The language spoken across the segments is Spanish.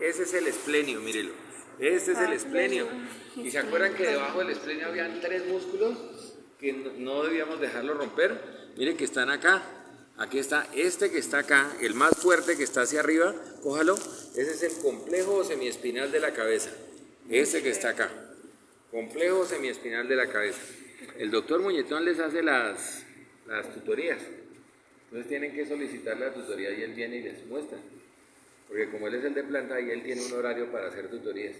Ese es el esplenio, mírelo. Este es el esplenio. Y se acuerdan que debajo del esplenio habían tres músculos que no- no debíamos dejarlo romper. Mire que están acá. Aquí está este que está acá, el más fuerte que está hacia arriba. Cójalo. Ese es el complejo semiespinal de la cabeza. Este que está acá. Complejo semiespinal de la cabeza. El doctor Muñetón les hace las, las tutorías. Entonces tienen que solicitar la tutoría y él viene y les muestra. Como él es el de planta y él tiene un horario para hacer tutorías.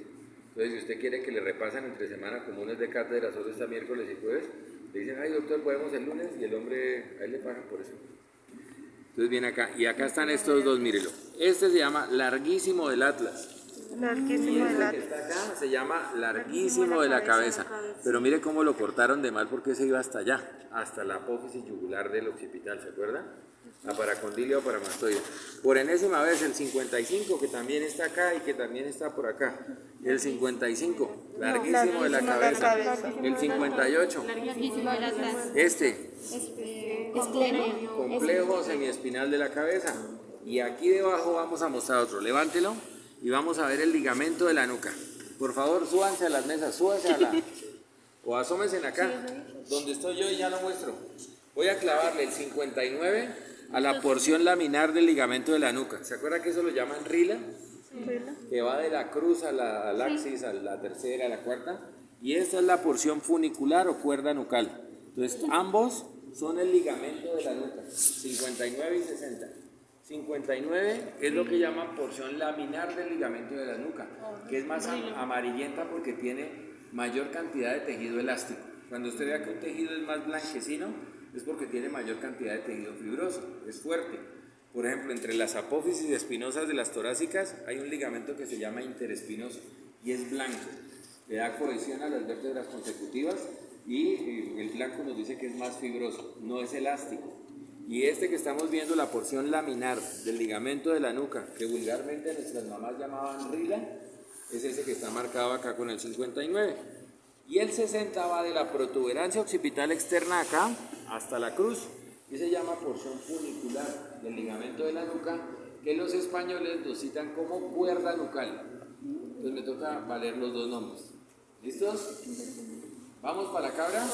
Entonces si usted quiere que le repasen entre semana comunes de cátedra, solo está miércoles y jueves, le dicen, ay doctor, podemos el lunes y el hombre, a él le pagan por eso. Entonces viene acá y acá están estos dos, mírelo. Este se llama larguísimo del Atlas. Larguísimo de este la... que está acá se llama larguísimo de la cabeza. Pero mire cómo lo cortaron de mal porque se iba hasta allá, hasta la apófisis yugular del occipital, ¿se acuerda? La paracondilia o paramastoide. Por enésima vez el 55 que también está acá y que también está por acá. El 55, larguísimo de la larguísimo de la cabeza. El 58, Larguísimo del Atlas. este, complejo semiespinal de la cabeza. Y aquí debajo vamos a mostrar otro. Levántelo y vamos a ver el ligamento de la nuca. Por favor, súbanse a las mesas, súbanse a la... O asómense acá, donde estoy yo y ya lo muestro. Voy a clavarle el 59 a la porción laminar del ligamento de la nuca. ¿Se acuerda que eso lo llaman rila? Que va de la cruz a la al axis, a la tercera, a la cuarta. Y esta es la porción funicular o cuerda nucal. Entonces, ambos son el ligamento de la nuca, 59 y 60. 59 es lo que llaman porción laminar del ligamento de la nuca, que es más am- amarillenta porque tiene mayor cantidad de tejido elástico. Cuando usted vea que un tejido es más blanquecino, es porque tiene mayor cantidad de tejido fibroso, es fuerte. Por ejemplo, entre las apófisis espinosas de las torácicas hay un ligamento que se llama interespinoso y es blanco. Le da cohesión a las vértebras consecutivas y eh, el blanco nos dice que es más fibroso, no es elástico. Y este que estamos viendo, la porción laminar del ligamento de la nuca, que vulgarmente nuestras mamás llamaban rila, es ese que está marcado acá con el 59. Y el 60 va de la protuberancia occipital externa acá hasta la cruz. Y se llama porción funicular del ligamento de la nuca, que los españoles lo citan como cuerda nucal. Entonces me toca valer los dos nombres. ¿Listos? ¿Vamos para la cabra?